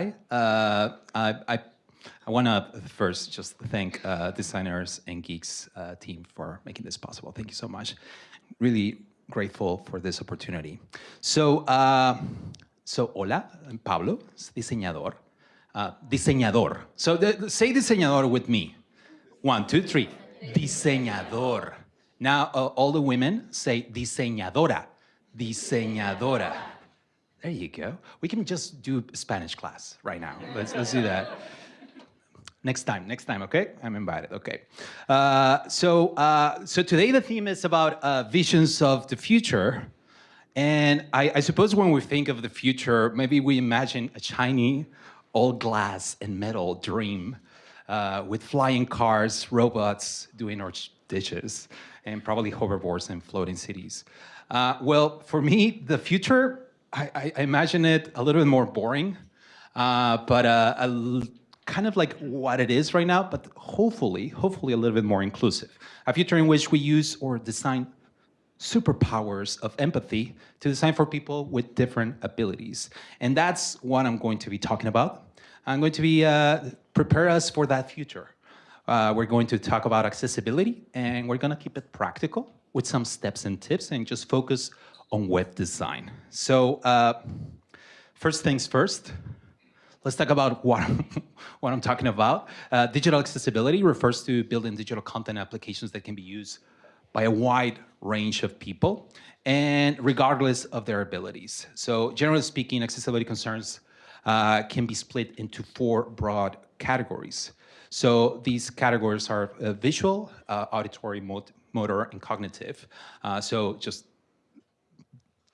hi. Uh, I, I, I want to first just thank uh, designers and geeks uh, team for making this possible. Thank you so much. Really grateful for this opportunity. So, uh, so hola, I'm Pablo, diseñador. Uh, diseñador. So the, say diseñador with me. One, two, three. Diseñador. Now uh, all the women say diseñadora. Diseñadora. There you go. We can just do Spanish class right now. Let's, let's do that. Next time, next time, okay? I'm invited, okay. Uh, so, uh, so today the theme is about uh, visions of the future. And I, I, suppose when we think of the future, maybe we imagine a shiny, all glass and metal dream uh, with flying cars, robots doing our dishes, and probably hoverboards and floating cities. Uh, well, for me, the future, I, I, imagine it a little bit more boring, uh, but a kind of like what it is right now, but hopefully, hopefully a little bit more inclusive. A future in which we use or design superpowers of empathy to design for people with different abilities. And that's what I'm going to be talking about. I'm going to be uh, prepare us for that future. Uh, we're going to talk about accessibility and we're going to keep it practical with some steps and tips and just focus on web design. So uh, first things first, let's talk about what I'm, what I'm talking about. Uh, digital accessibility refers to building digital content applications that can be used by a wide range of people and regardless of their abilities. So generally speaking, accessibility concerns uh, can be split into four broad categories. So these categories are uh, visual, uh, auditory, motor, and cognitive. Uh, so just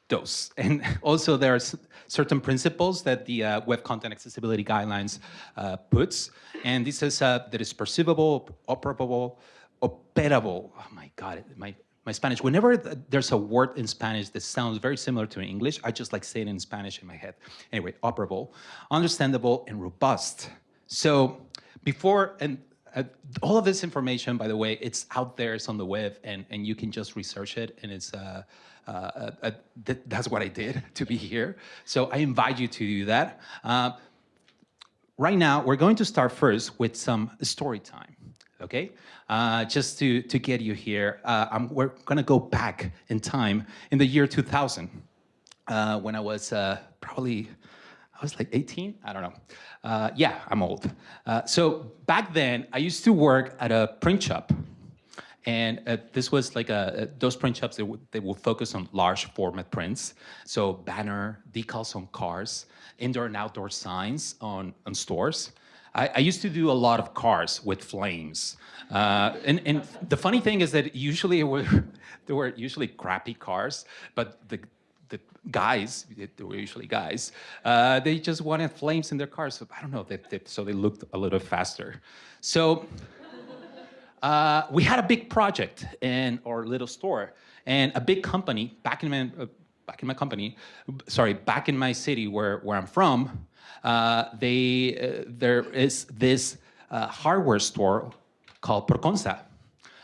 those. And also there are certain principles that the uh, Web Content Accessibility Guidelines uh, puts. And this is uh, that is perceivable, operable, operable. Oh my God, my, my Spanish. Whenever there's a word in Spanish that sounds very similar to English, I just like say it in Spanish in my head. Anyway, operable, understandable, and robust. So before, and uh, all of this information, by the way, it's out there, it's on the web, and, and you can just research it, and it's, uh, uh, uh, th that's what I did to be here. So I invite you to do that. Uh, right now, we're going to start first with some story time, okay? Uh, just to, to get you here, uh, we're gonna go back in time in the year 2000 when I was probably, I was like 18, I don't know. yeah, I'm old. so back then, I used to work at a print shop and uh, this was like a, uh, those print shops, they, they will focus on large format prints. So banner, decals on cars, indoor and outdoor signs on, on stores. I, I used to do a lot of cars with flames. Uh, and, and the funny thing is that usually were, there were usually crappy cars, but the, the guys, they were usually guys, uh, they just wanted flames in their cars. So I don't know, they, they, so they looked a little faster. So uh, we had a big project in our little store and a big company back in my, uh, back in my company, sorry, back in my city where, where I'm from, uh, they, uh, there is this uh, hardware store called Proconsa.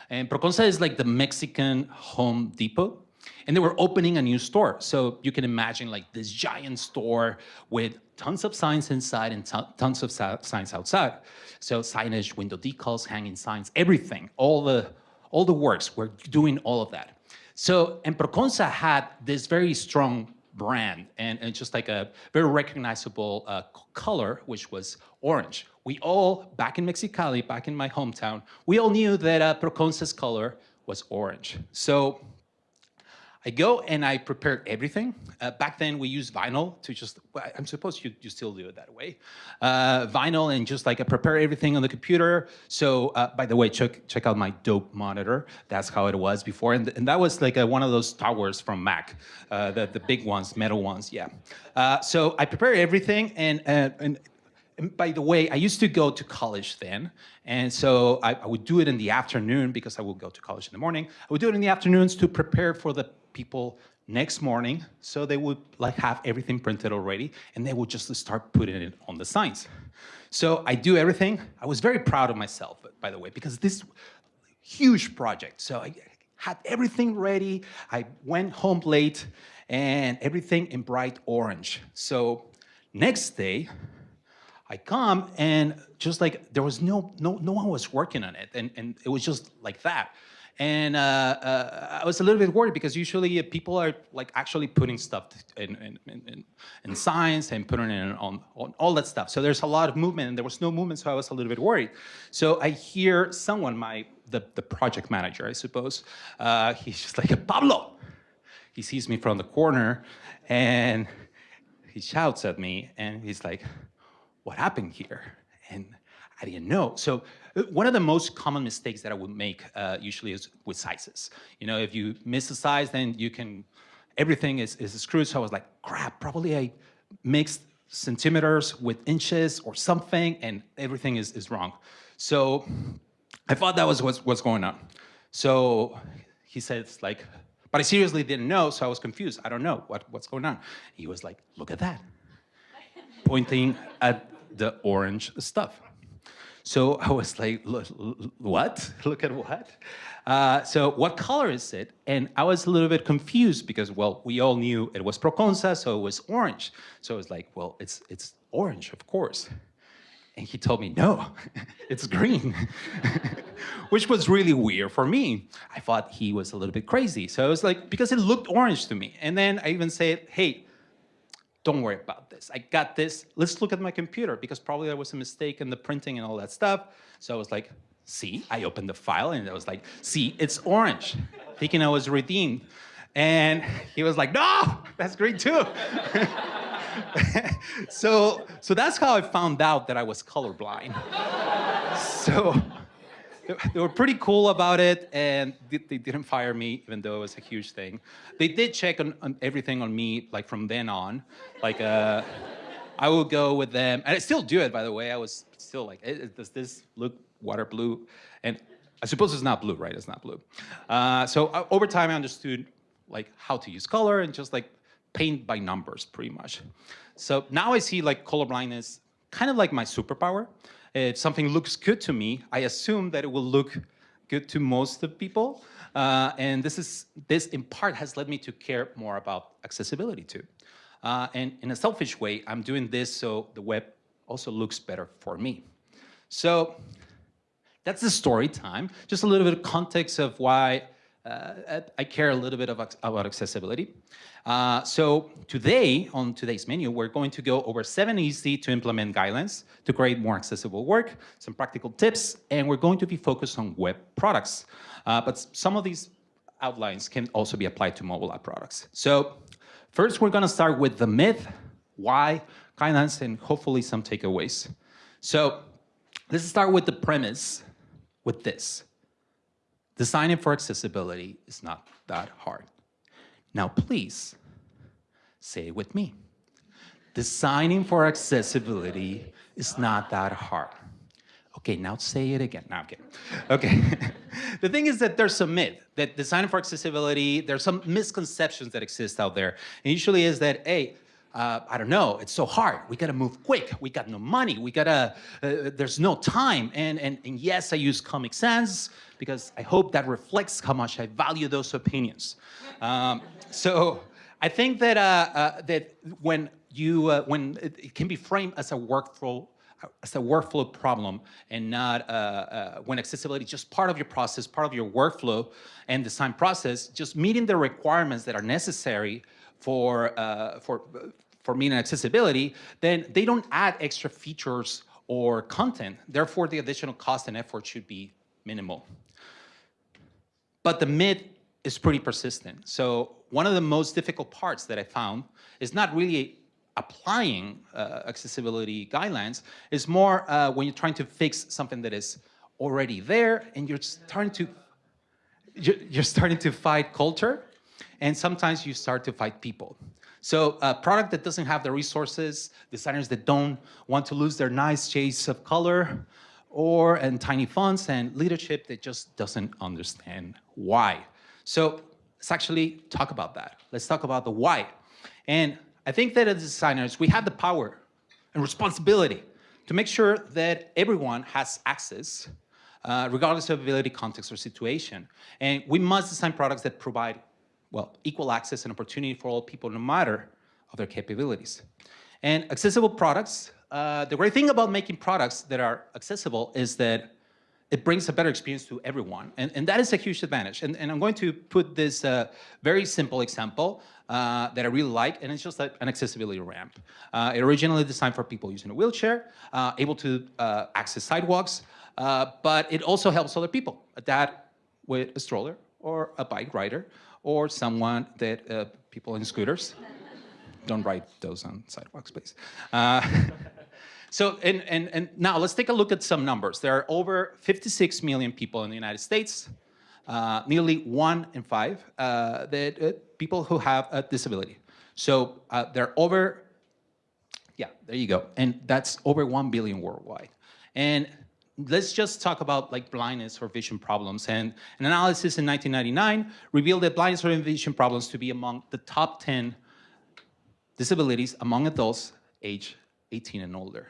And Proconsa is like the Mexican Home Depot. And they were opening a new store. So you can imagine like this giant store with tons of signs inside and tons of signs outside. So signage, window decals, hanging signs, everything, all the, all the works, we're doing all of that. So, and Proconsa had this very strong brand and, and just like a very recognizable uh, color, which was orange. We all, back in Mexicali, back in my hometown, we all knew that uh, Proconsa's color was orange. So I go and I prepare everything. Uh, back then we used vinyl to just, I'm supposed you, you still do it that way. Uh, vinyl and just like I prepare everything on the computer. So uh, by the way, check, check out my dope monitor. That's how it was before. And, and that was like a, one of those towers from Mac, uh, the, the big ones, metal ones, yeah. Uh, so I prepare everything and, uh, and and by the way, I used to go to college then, and so I, I, would do it in the afternoon because I would go to college in the morning. I would do it in the afternoons to prepare for the people next morning, so they would like have everything printed already, and they would just start putting it on the signs. So I do everything. I was very proud of myself, by the way, because this huge project. So I had everything ready. I went home late, and everything in bright orange. So Next day, I come and just like there was no no no one was working on it, and and it was just like that. And uh, uh, I was a little bit worried because usually people are like actually putting stuff in, in, in, in science and putting it on, on all that stuff. So there's a lot of movement and there was no movement, so I was a little bit worried. So I hear someone, my the, the project manager, I suppose, uh, he's just like, Pablo. He sees me from the corner and he shouts at me and he's like, what happened here? And I didn't know. So one of the most common mistakes that I would make uh, usually is with sizes. You know, if you miss a size, then you can, everything is, is screwed. So I was like, crap, probably I mixed centimeters with inches or something and everything is, is wrong. So I thought that was what's, what's going on. So he says like, but I seriously didn't know, so I was confused. I don't know what, what's going on. He was like, look at that, pointing at the orange stuff. So I was like, what? Look at what? Uh, so what color is it? And I was a little bit confused because, well, we all knew it was Proconsa, so it was orange. So I was like, well, it's, it's orange, of course. And he told me, no, it's green, which was really weird for me. I thought he was a little bit crazy. So I was like, because it looked orange to me. And then I even said, hey, don't worry about this. I got this. Let's look at my computer because probably there was a mistake in the printing and all that stuff. So I was like, see, I opened the file and I was like, see, it's orange, thinking I was redeemed. And he was like, no, that's green too. so, so that's how I found out that I was colorblind. so they were pretty cool about it and they didn't fire me even though it was a huge thing. They did check on, on everything on me like from then on. Like uh, I would go with them and I still do it by the way. I was still like, does this look water blue? And I suppose it's not blue, right? It's not blue. Uh, so uh, over time I understood like how to use color and just like paint by numbers pretty much. So now I see like color blindness kind of like my superpower if something looks good to me, I assume that it will look good to most of people. Uh, and this is this in part has led me to care more about accessibility too. Uh, and in a selfish way, I'm doing this so the web also looks better for me. So that's the story time. Just a little bit of context of why uh, I care a little bit about, about accessibility. Uh, so today, on today's menu, we're going to go over seven easy to implement guidelines to create more accessible work, some practical tips, and we're going to be focused on web products. Uh, but some of these outlines can also be applied to mobile app products. So first, we're gonna start with the myth, why, guidelines, and hopefully some takeaways. So let's start with the premise with this. Designing for accessibility is not that hard. Now, please say it with me. Designing for accessibility is not that hard. Okay, now say it again. Now kidding. Okay. the thing is that there's some myth that designing for accessibility, there's some misconceptions that exist out there. And usually is that, hey, uh, I don't know, it's so hard. We gotta move quick. We got no money. We gotta, uh, there's no time. And, and, and yes, I use Comic Sans because I hope that reflects how much I value those opinions. Um, so I think that, uh, uh that when you, uh, when it, it, can be framed as a workflow as a workflow problem and not uh, uh, when accessibility is just part of your process, part of your workflow and design process, just meeting the requirements that are necessary for, uh, for, for meeting accessibility, then they don't add extra features or content. Therefore, the additional cost and effort should be minimal. But the myth is pretty persistent. So one of the most difficult parts that I found is not really applying uh, accessibility guidelines, is more uh, when you're trying to fix something that is already there and you're starting to you're starting to fight culture and sometimes you start to fight people. So a product that doesn't have the resources, designers that don't want to lose their nice shades of color, or and tiny fonts and leadership that just doesn't understand why. So let's actually talk about that. Let's talk about the why. And I think that as designers, we have the power and responsibility to make sure that everyone has access, uh, regardless of ability, context, or situation. And we must design products that provide, well, equal access and opportunity for all people, no matter of their capabilities. And accessible products, uh, the great thing about making products that are accessible is that it brings a better experience to everyone. And, and that is a huge advantage. And, and I'm going to put this uh, very simple example uh, that I really like, and it's just like an accessibility ramp. Uh, it originally designed for people using a wheelchair, uh, able to uh, access sidewalks, uh, but it also helps other people, a dad with a stroller, or a bike rider, or someone that people in scooters. Don't ride those on sidewalks, please. So, and, and, and now let's take a look at some numbers. There are over 56 million people in the United States, uh, nearly one in five uh, that, uh, people who have a disability. So uh, there are over, yeah, there you go. And that's over 1 billion worldwide. And let's just talk about like blindness or vision problems. And an analysis in 1999 revealed that blindness or vision problems to be among the top 10 disabilities among adults age 18 and older.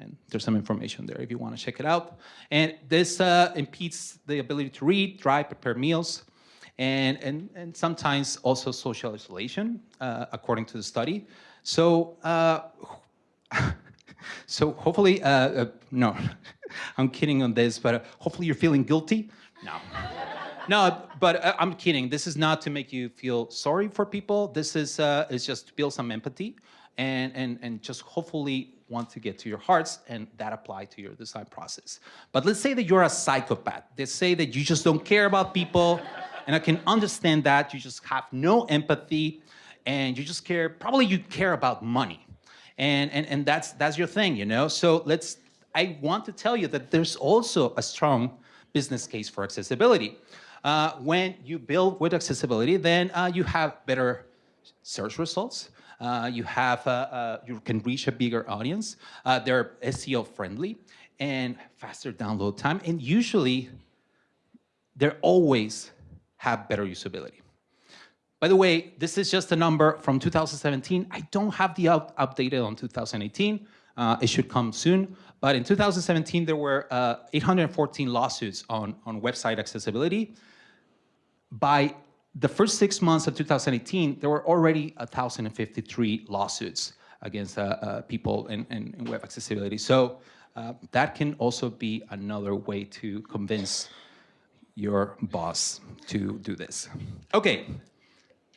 And there's some information there if you want to check it out. And this uh, impedes the ability to read, drive, prepare meals, and, and, and sometimes also social isolation, uh, according to the study. So, uh, so hopefully, uh, uh, no, I'm kidding on this, but uh, hopefully you're feeling guilty. No. no, but I'm kidding. This is not to make you feel sorry for people. This is, is just to build some empathy and, and, and just hopefully want to get to your hearts and that apply to your design process. But let's say that you're a psychopath. Let's say that you just don't care about people and I can understand that. You just have no empathy and you just care, probably you care about money. And, and, and that's, that's your thing, you know? So let's, I want to tell you that there's also a strong business case for accessibility. Uh, when you build with accessibility, then uh, you have better search results, uh, you have, uh, uh, you can reach a bigger audience. Uh, they're SEO friendly and faster download time. And usually, they're always have better usability. By the way, this is just a number from 2017. I don't have the up updated on 2018. Uh, it should come soon. But in 2017, there were uh, 814 lawsuits on, on website accessibility. By the first six months of 2018, there were already 1,053 lawsuits against uh, uh, people in, in, in, web accessibility. So uh, that can also be another way to convince your boss to do this. Okay,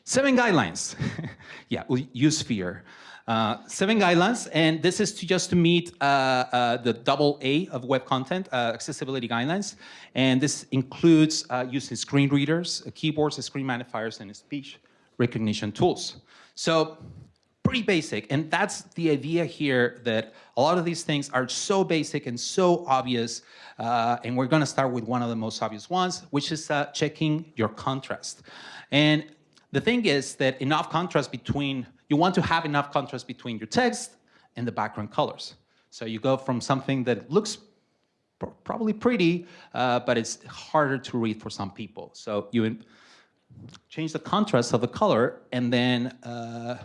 seven guidelines. yeah, we use fear. Uh, seven guidelines, and this is to just to meet uh, uh, the double A of web content, uh, accessibility guidelines. And this includes uh, using screen readers, uh, keyboards, screen magnifiers, and speech recognition tools. So pretty basic, and that's the idea here that a lot of these things are so basic and so obvious, and we're gonna start with one of the most obvious ones, which is checking your contrast. And the thing is that enough contrast between you want to have enough contrast between your text and the background colors. So you go from something that looks probably pretty, uh, but it's harder to read for some people. So you change the contrast of the color, and then uh,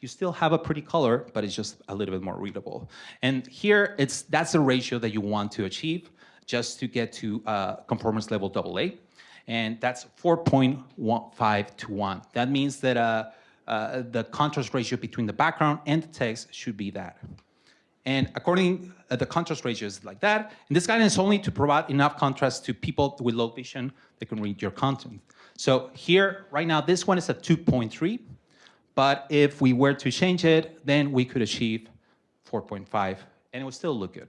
you still have a pretty color, but it's just a little bit more readable. And here, it's that's the ratio that you want to achieve just to get to uh, conformance level AA. And that's 4.15 to 1. That means that uh, uh, the contrast ratio between the background and the text should be that. And according, uh, the contrast ratio is like that. And this guidance is only to provide enough contrast to people with low vision that can read your content. So here, right now, this one is at 2.3. But if we were to change it, then we could achieve 4.5, and it would still look good.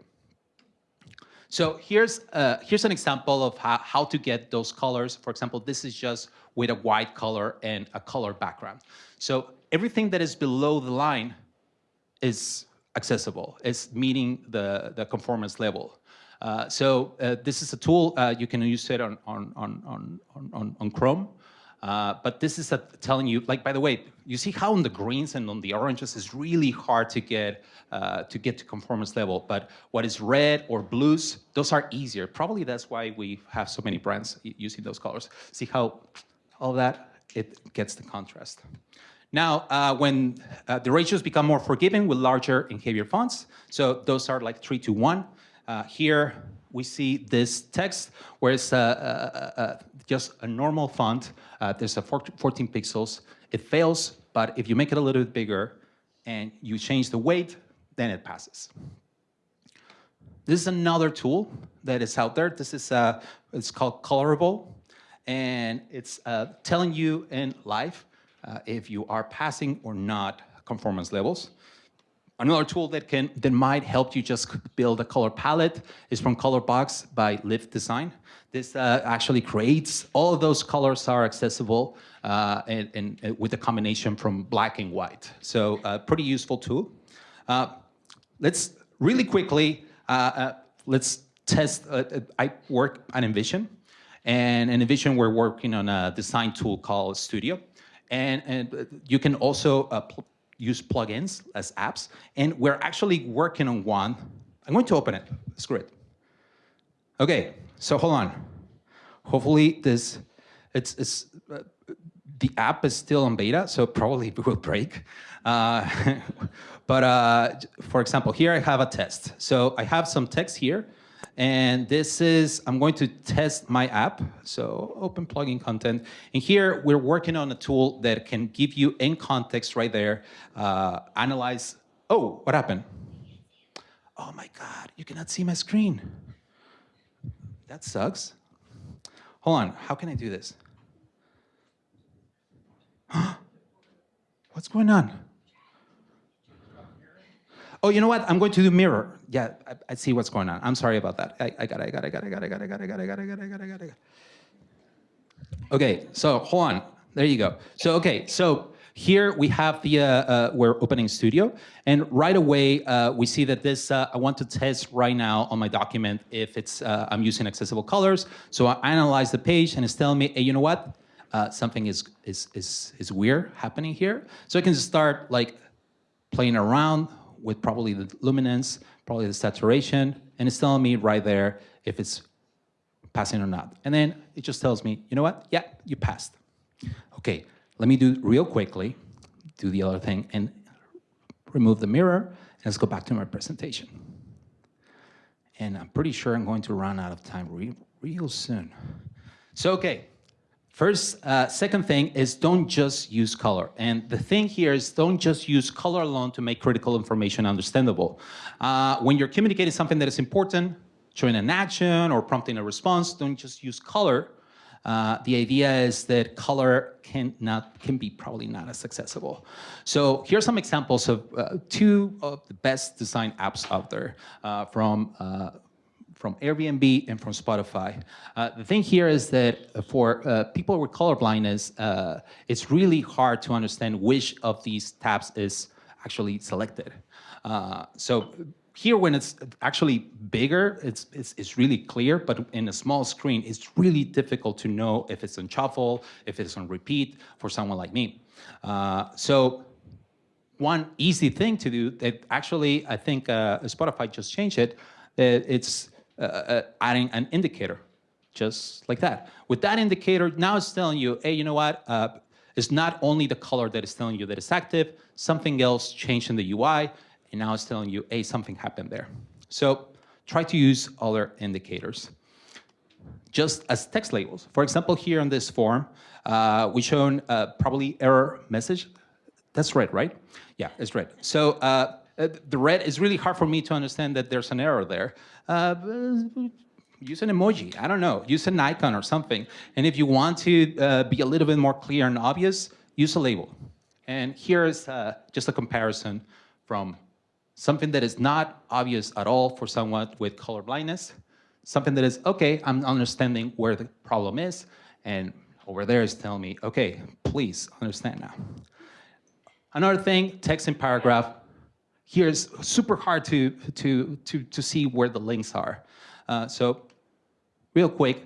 So here's, uh, here's an example of how, how to get those colors. For example, this is just with a white color and a color background. So everything that is below the line is accessible. It's meeting the, the conformance level. Uh, so uh, this is a tool, uh, you can use it on, on, on, on, on Chrome. Uh, but this is a, telling you, like, by the way, you see how on the greens and on the oranges is really hard to get uh, to get to conformance level. But what is red or blues, those are easier. Probably that's why we have so many brands using those colors. See how all that, it gets the contrast. Now, uh, when uh, the ratios become more forgiving with larger and heavier fonts, so those are like three to one. Uh, here we see this text where it's uh, uh, uh, just a normal font. there's a 14 pixels. It fails, but if you make it a little bit bigger and you change the weight, then it passes. This is another tool that is out there. This is uh, it's called Colorable, and it's uh, telling you in live uh, if you are passing or not conformance levels. Another tool that can that might help you just build a color palette is from Colorbox by Lyft Design. This uh, actually creates all of those colors are accessible uh, and, and, and, with a combination from black and white. So uh, pretty useful tool. Uh, let's really quickly uh, uh, let's test. I work at InVision, and in InVision we're working on a design tool called Studio, and and you can also use plugins as apps, and we're actually working on one. I'm going to open it. Screw it. Okay, so hold on. Hopefully this, it's, it's uh, the app is still in beta, so probably it will break. Uh, but uh, for example, here I have a test. So I have some text here, and this is, I'm going to test my app. So open plugin content. And here we're working on a tool that can give you in context right there, uh, analyze, oh, what happened? Oh my God, you cannot see my screen. That sucks. Hold on, how can I do this? What's going on? Oh, you know what? I'm going to do mirror. Yeah, I, I see what's going on. I'm sorry about that. I, I got it, I got it, I got it, I got it, I got it, I got it, I got it, I got it, I got it, I got it. Okay, so hold on. There you go. So, okay, so here we have the, uh, uh, we're opening studio and right away uh, we see that this, uh, I want to test right now on my document if it's, uh, I'm using accessible colors. So I analyze the page and it's telling me, hey, you know what? Uh, something is, is, is, is weird happening here. So I can start like playing around with probably the luminance, probably the saturation, and it's telling me right there if it's passing or not. And then it just tells me, you know what? Yeah, you passed. Okay, let me do real quickly, do the other thing, and remove the mirror, and let's go back to my presentation. And I'm pretty sure I'm going to run out of time real, real soon. So, okay, First, uh, second thing is don't just use color. And the thing here is don't just use color alone to make critical information understandable. Uh, when you're communicating something that is important, showing an action or prompting a response, don't just use color. Uh, the idea is that color can not can be probably not as accessible. So here are some examples of uh, two of the best design apps out there uh, from uh, from Airbnb and from Spotify. Uh, the thing here is that for uh, people with color blindness, uh, it's really hard to understand which of these tabs is actually selected. Uh, so here, when it's actually bigger, it's, it's, it's, really clear, but in a small screen, it's really difficult to know if it's on shuffle, if it's on repeat for someone like me. Uh, so one easy thing to do that actually, I think uh, Spotify just changed it, it's uh, uh, adding an indicator, just like that. With that indicator, now it's telling you, hey, you know what? Uh, it's not only the color that is telling you that it's active, something else changed in the UI, and now it's telling you, hey, something happened there. So try to use other indicators just as text labels. For example, here on this form, uh, we shown uh, probably error message. That's red, right? Yeah, it's red. So uh, the red is really hard for me to understand that there's an error there. Uh, use an emoji, I don't know, use an icon or something. And if you want to uh, be a little bit more clear and obvious, use a label. And here's uh, just a comparison from something that is not obvious at all for someone with color blindness, something that is, okay, I'm understanding where the problem is, and over there is telling me, okay, please understand now. Another thing, text in paragraph, here is super hard to, to, to, to see where the links are. Uh, so real quick,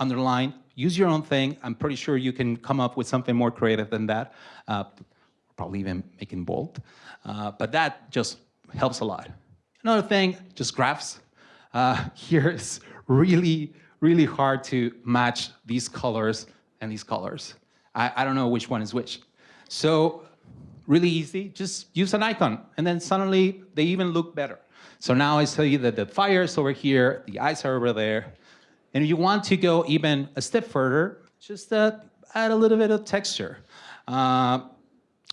underline, use your own thing. I'm pretty sure you can come up with something more creative than that, uh, probably even making bold. Uh, but that just helps a lot. Another thing, just graphs. Uh, here is really, really hard to match these colors and these colors. I, I don't know which one is which. So really easy, just use an icon, and then suddenly they even look better. So now I tell you that the fire is over here, the eyes are over there, and if you want to go even a step further, just uh, add a little bit of texture. Uh,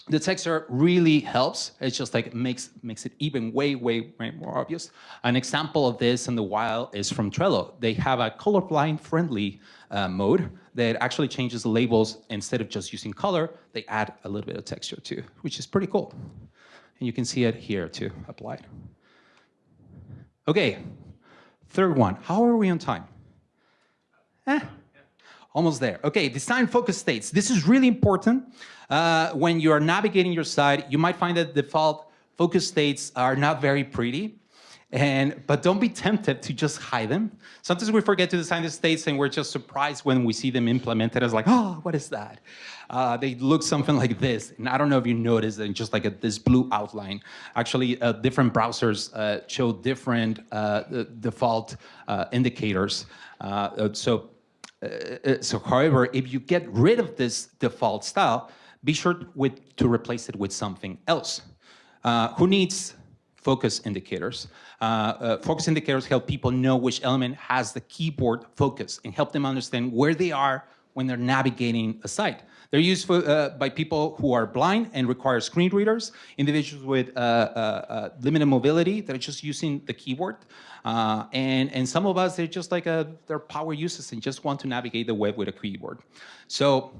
the texture really helps. It's just like makes makes it even way, way, way more obvious. An example of this in the wild is from Trello. They have a colorblind friendly uh, mode that actually changes the labels. Instead of just using color, they add a little bit of texture too, which is pretty cool. And you can see it here too, applied. Okay, third one. How are we on time? Eh, almost there. Okay, design focus states. This is really important. Uh, when you are navigating your site, you might find that default focus states are not very pretty. And, but don't be tempted to just hide them. Sometimes we forget to design the states and we're just surprised when we see them implemented as like, oh, what is that? Uh, they look something like this. And I don't know if you noticed, and just like a, this blue outline. Actually, uh, different browsers uh, show different uh, default uh, indicators. Uh, so, so however, if you get rid of this default style, be sure with, to replace it with something else. Uh, who needs focus indicators? Uh, uh, focus indicators help people know which element has the keyboard focus and help them understand where they are when they're navigating a site. They're used for, uh, by people who are blind and require screen readers, individuals with uh, uh, uh limited mobility that are just using the keyboard, and, and some of us, they're just like a, they're power users and just want to navigate the web with a keyboard. So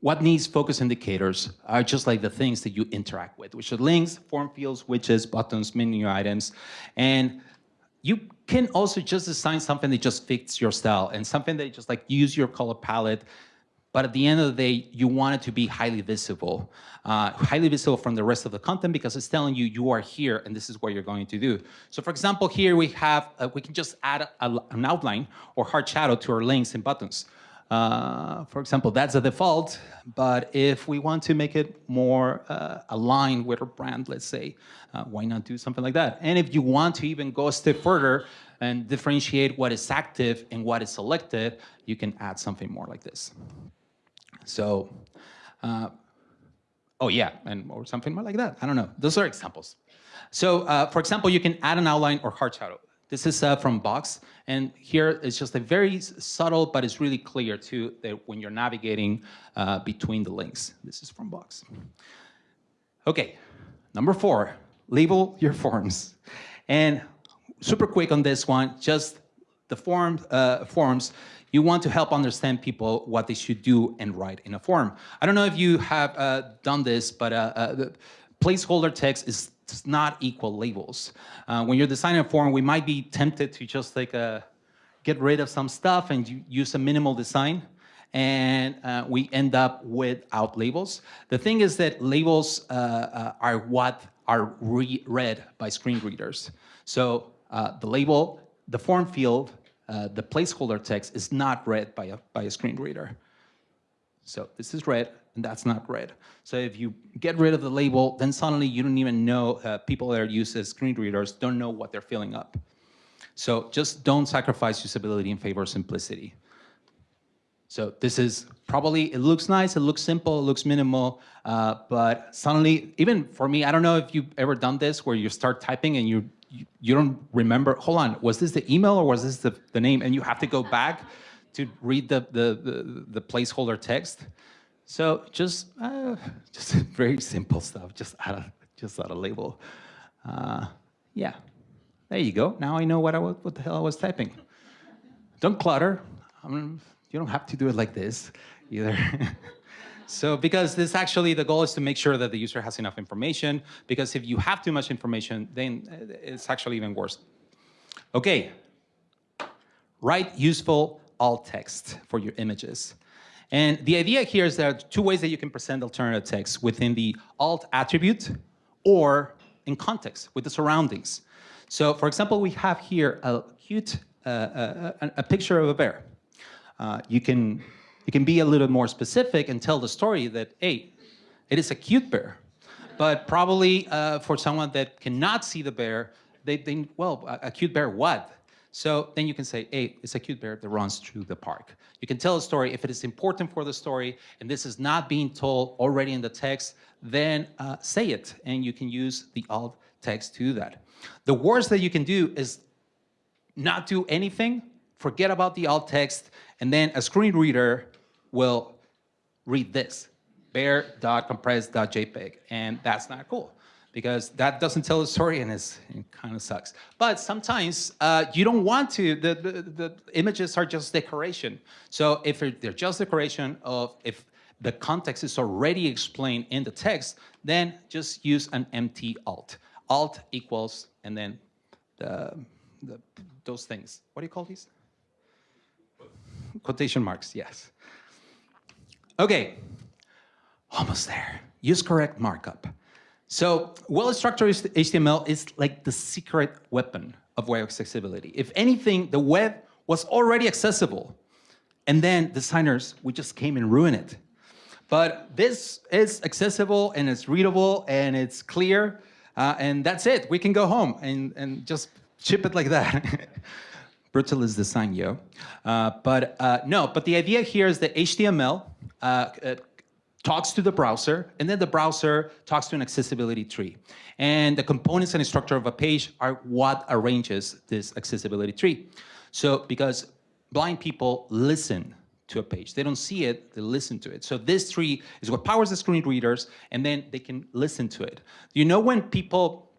what needs focus indicators are just like the things that you interact with, which are links, form fields, widgets, buttons, menu items. And you can also just design something that just fits your style and something that just like use your color palette. But at the end of the day, you want it to be highly visible, uh, highly visible from the rest of the content because it's telling you you are here and this is what you're going to do. So for example, here we have, uh, we can just add a, an outline or hard shadow to our links and buttons. Uh, for example, that's a default, but if we want to make it more uh, aligned with our brand, let's say, uh, why not do something like that? And if you want to even go a step further and differentiate what is active and what is selected, you can add something more like this. So, uh, oh yeah, and or something more like that. I don't know. Those are examples. So, uh, for example, you can add an outline or hard shadow. This is uh, from Box, and here it's just a very subtle, but it's really clear too that when you're navigating uh, between the links. This is from Box. Okay, number four, label your forms. And super quick on this one, just the form, uh, forms, you want to help understand people what they should do and write in a form. I don't know if you have uh, done this, but uh, uh, placeholder text is does not equal labels. Uh, when you're designing a form, we might be tempted to just like uh, get rid of some stuff and use a minimal design and uh, we end up without labels. The thing is that labels uh, uh, are what are re read by screen readers. So the label, the form field, the placeholder text is not read by a, by a screen reader. So this is read, and that's not read. So if you get rid of the label, then suddenly you don't even know, uh, people that are used as screen readers don't know what they're filling up. So just don't sacrifice usability in favor of simplicity. So this is probably, it looks nice, it looks simple, it looks minimal, uh, but suddenly, even for me, I don't know if you've ever done this where you start typing and you, you, you don't remember, hold on, was this the email or was this the, the name? And you have to go back to read the, the, the, the placeholder text. So just, uh, just very simple stuff, just add a, just add a label. Uh, yeah, there you go. Now I know what, I, what the hell I was typing. Don't clutter. I you don't have to do it like this either. so because this actually, the goal is to make sure that the user has enough information, because if you have too much information, then it's actually even worse. Okay, write useful alt text for your images. And the idea here is there are two ways that you can present alternative text within the alt attribute or in context with the surroundings. So for example, we have here a cute, uh, uh a, a, picture of a bear. Uh, you, can, you can be a little more specific and tell the story that, hey, it is a cute bear. But probably uh, for someone that cannot see the bear, they think, well, a, a cute bear what? So then you can say, hey, it's a cute bear that runs through the park. You can tell a story. If it is important for the story and this is not being told already in the text, then uh, say it and you can use the alt text to do that. The worst that you can do is not do anything, forget about the alt text, and then a screen reader will read this. bear.compress.jpg, and that's not cool because that doesn't tell the story and it kind of sucks. But sometimes uh, you don't want to, the, the, the, images are just decoration. So if they're just decoration of, if the context is already explained in the text, then just use an empty alt. Alt equals, and then the, the, those things. What do you call these? Quotation marks, yes. Okay, almost there. Use correct markup. So well-structured HTML is like the secret weapon of web accessibility. If anything, the web was already accessible, and then designers, we just came and ruined it. But this is accessible, and it's readable, and it's clear, uh, and that's it. We can go home and, and just ship it like that. Brutalist design, yo. Uh, but uh, no, but the idea here is that HTML uh, talks to the browser, and then the browser talks to an accessibility tree. And the components and structure of a page are what arranges this accessibility tree. So because blind people listen to a page. They don't see it, they listen to it. So this tree is what powers the screen readers, and then they can listen to it. You know when people,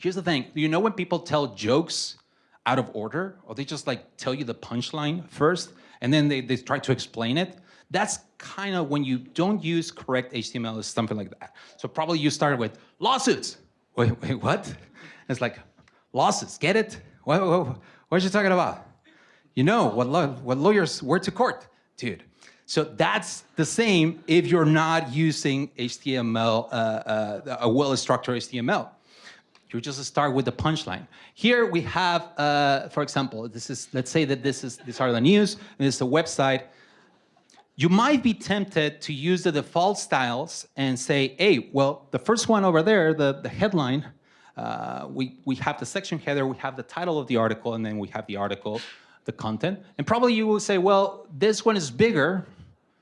here's the thing, you know when people tell jokes out of order, or they just like tell you the punchline first, and then they, they try to explain it? That's kind of when you don't use correct HTML or something like that. So probably you started with lawsuits. Wait, wait, what? It's like lawsuits, get it? What, what, what are you talking about? You know what, what lawyers were to court, dude. So that's the same if you're not using HTML, uh, uh, a well-structured HTML. You just start with the punchline. Here we have, uh, for example, this is, let's say that this is, these are the news, and this is a website you might be tempted to use the default styles and say, hey, well, the first one over there, the, the headline, uh, we, we have the section header, we have the title of the article, and then we have the article, the content. And probably you will say, well, this one is bigger,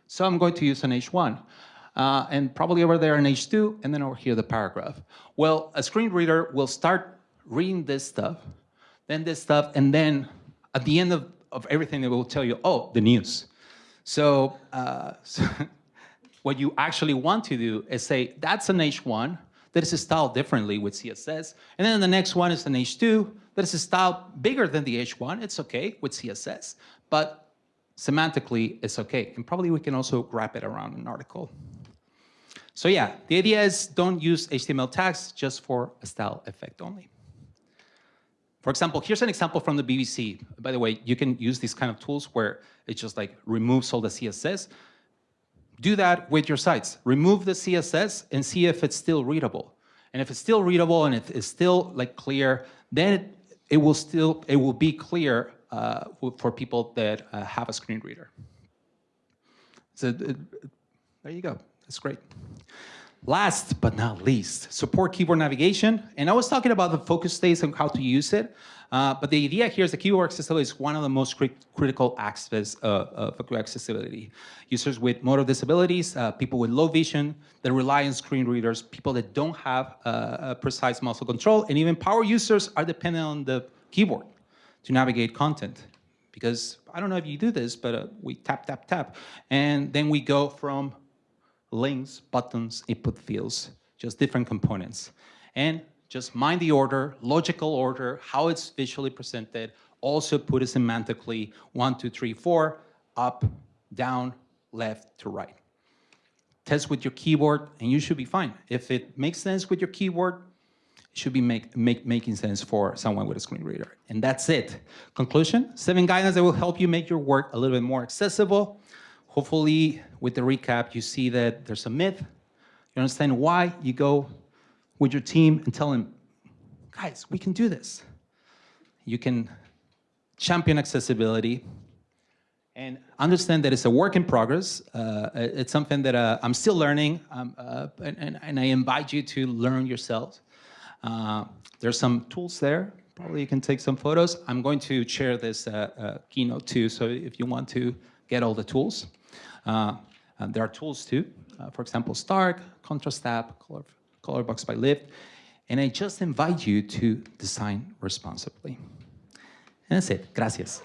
so I'm going to use an H1. Uh, and probably over there an H2, and then over here the paragraph. Well, a screen reader will start reading this stuff, then this stuff, and then at the end of, of everything, it will tell you, oh, the news. So, uh, so what you actually want to do is say, that's an H1 that is styled differently with CSS. And then the next one is an H2 that is styled bigger than the H1. It's okay with CSS, but semantically it's okay. And probably we can also wrap it around an article. So yeah, the idea is don't use HTML tags just for a style effect only. For example, here's an example from the BBC. By the way, you can use these kind of tools where it just like removes all the CSS. Do that with your sites. Remove the CSS and see if it's still readable. And if it's still readable and if it's still like clear, then it, it will still it will be clear uh, for people that uh, have a screen reader. So uh, there you go. That's great. Last but not least, support keyboard navigation. And I was talking about the focus states and how to use it. Uh, but the idea here is that keyboard accessibility is one of the most cri critical aspects uh, of accessibility. Users with motor disabilities, uh, people with low vision, that rely on screen readers, people that don't have uh, precise muscle control, and even power users are dependent on the keyboard to navigate content. Because I don't know if you do this, but uh, we tap, tap, tap, and then we go from links, buttons, input fields, just different components. And just mind the order, logical order, how it's visually presented, also put it semantically, one, two, three, four, up, down, left to right. Test with your keyboard and you should be fine. If it makes sense with your keyboard, it should be make, make, making sense for someone with a screen reader. And that's it. Conclusion, seven guidelines that will help you make your work a little bit more accessible, Hopefully, with the recap, you see that there's a myth. You understand why you go with your team and tell them, guys, we can do this. You can champion accessibility and understand that it's a work in progress. Uh, it's something that uh, I'm still learning, um, uh, and, and, I invite you to learn yourselves. Uh, there's some tools there. Probably you can take some photos. I'm going to share this uh, uh, keynote too, so if you want to get all the tools. Uh, there are tools too, uh, for example, Stark, Contrast Tab, Color, Colorbox by Lyft, and I just invite you to design responsibly. And that's it. Gracias.